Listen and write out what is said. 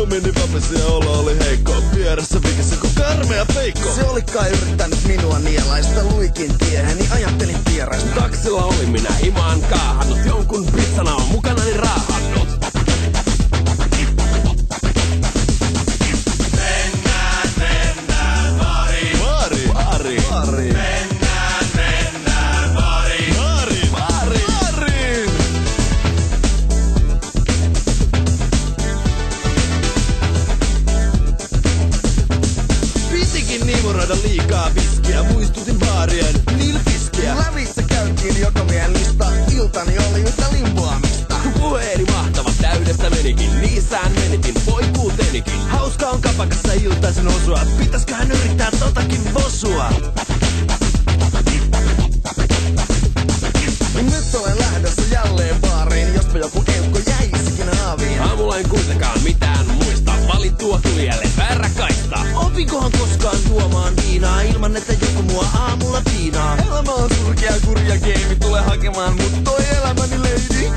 Suu meni vapesi ja olo oli heikko. Vieressä vikissä kun karmea peikko. Se oli kai yrittänyt minua nielaista luikin tieheni, ajattelin vieraista. Taksilla oli minä himaan kaahannut, jonkun pizzana on mukanani raahannut. Baari. Baari. Baari. Baari. Niimuroida liikaa viskiä. Muistutin baarien nilpiskiä. Lävissä käytiin joka lista, iltani oli yhtä limboamista. Puheeni mahtava täydestä menikin, niissään menitin poikuutenikin. Hauska on kapakassa iltaisin osua. Pitäisköhän yrittää totakin vosua? Ilman, että joku mua aamulla piinaa? Elämä on surkea kurja geimi, tule hakemaan mut toi elämäni lady.